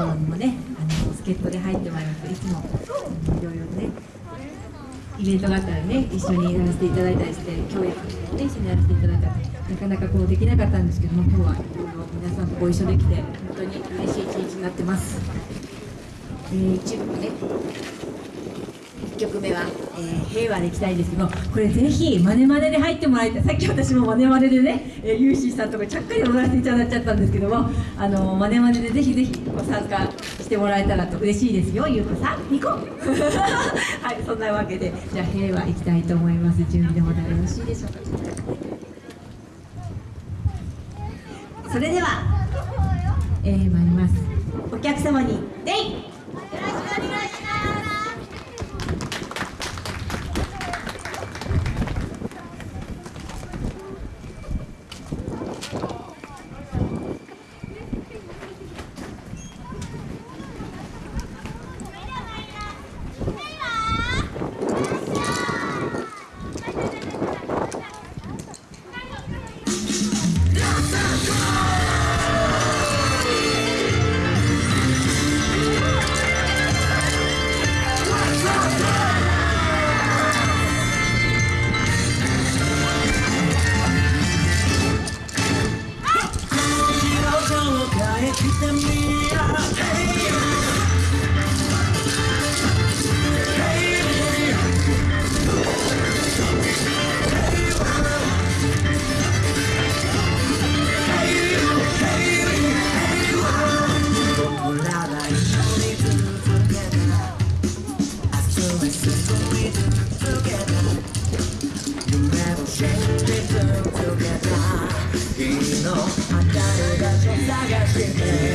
頃にもねあの助っ人で入ってもらいますいつもいろいろねイベントがあったらね一緒にやらせていただいたりして共演をね一緒にやらせていただいたりなかなかこうできなかったんですけども今日はいろいろ皆さんとご一緒できて本当に嬉しい一日になってます。えー、一部ね曲目は、えー平和でいきたいんですけどこれぜひマネマネで入ってもらいたい。さっき私もマネマネでね、えー、ユーシーさんとかちゃっかり踊らせていただいちゃったんですけどもあのマネマネでぜひぜひご参加してもらえたらと嬉しいですよ。ゆうこさんニコ はいそんなわけでじゃあ平和いきたいと思います。準備でもよろしいでしょうか。それでは、えー、参ります。お客様にデイ。の。明るい場所探して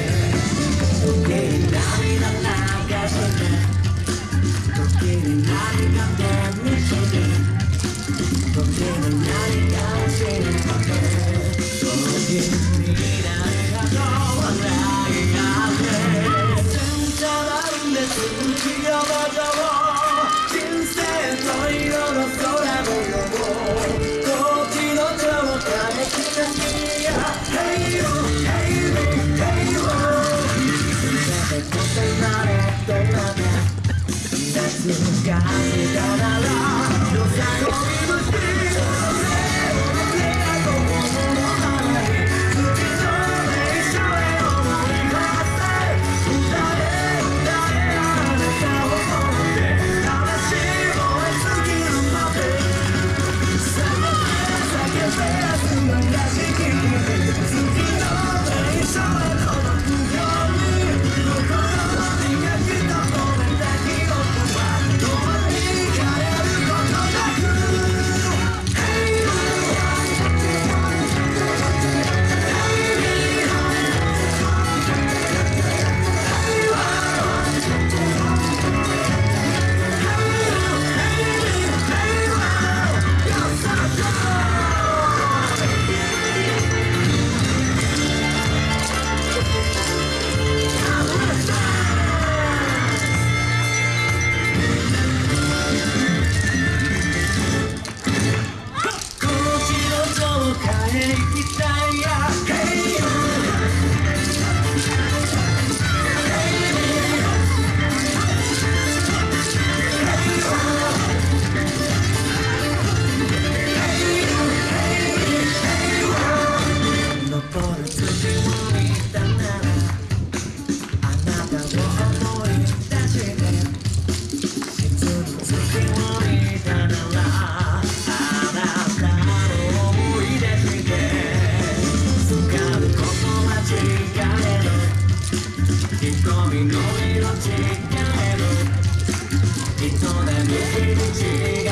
恋は